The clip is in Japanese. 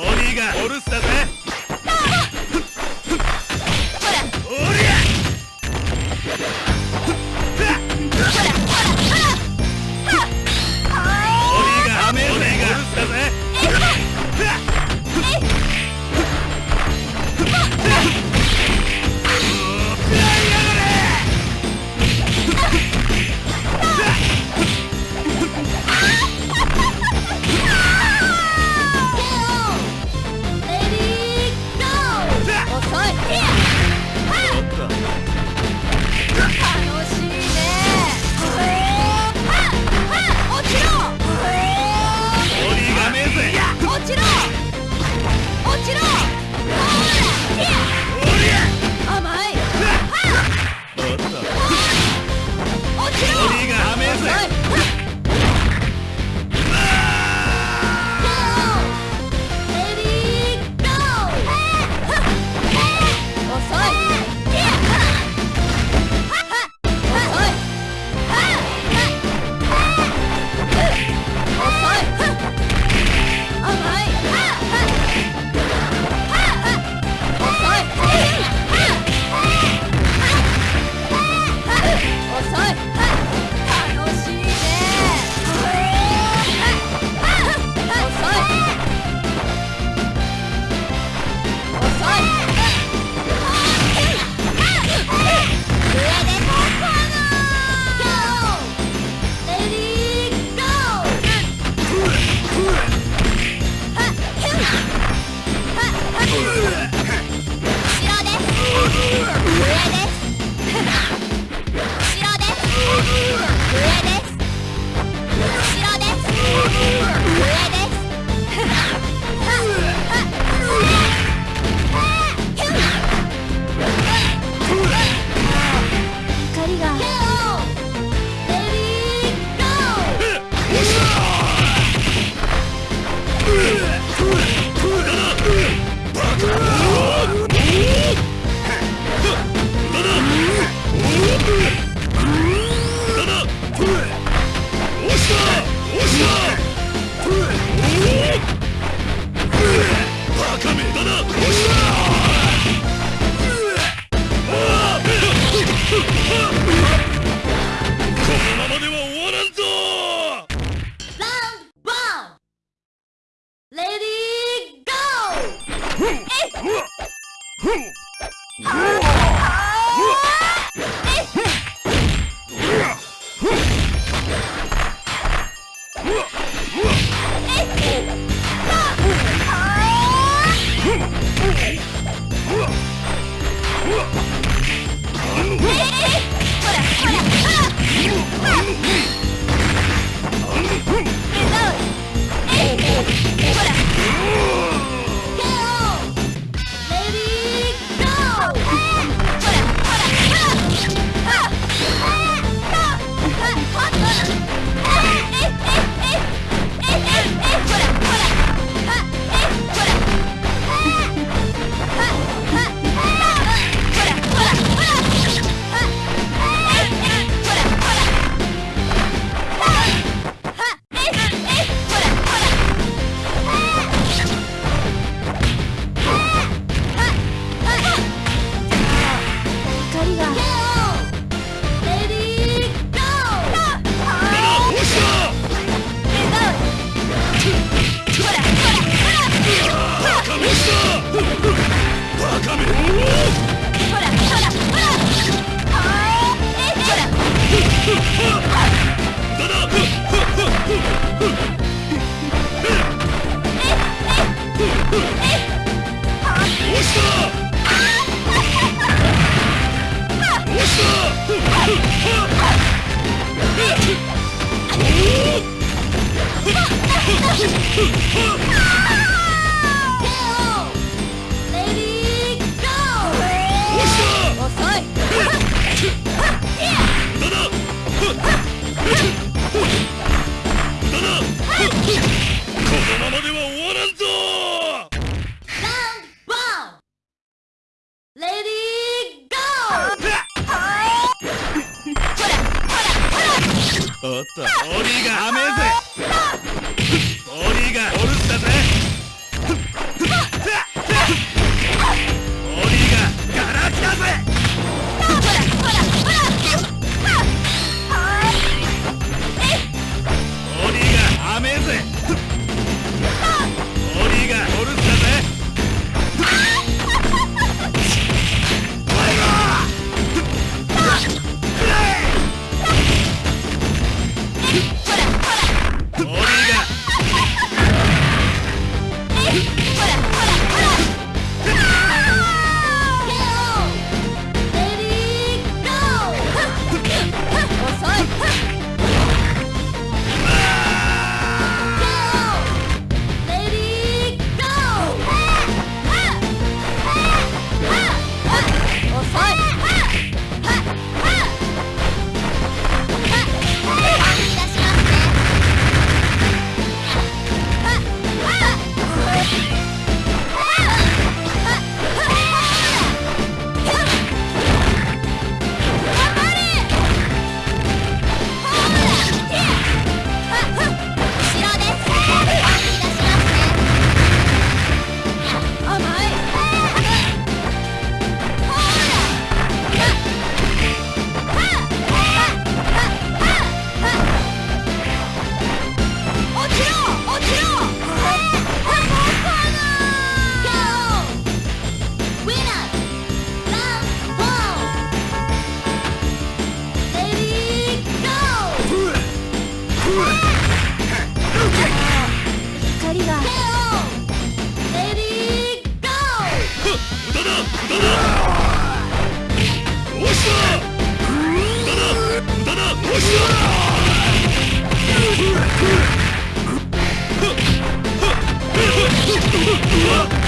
オーがオルスターほらほ死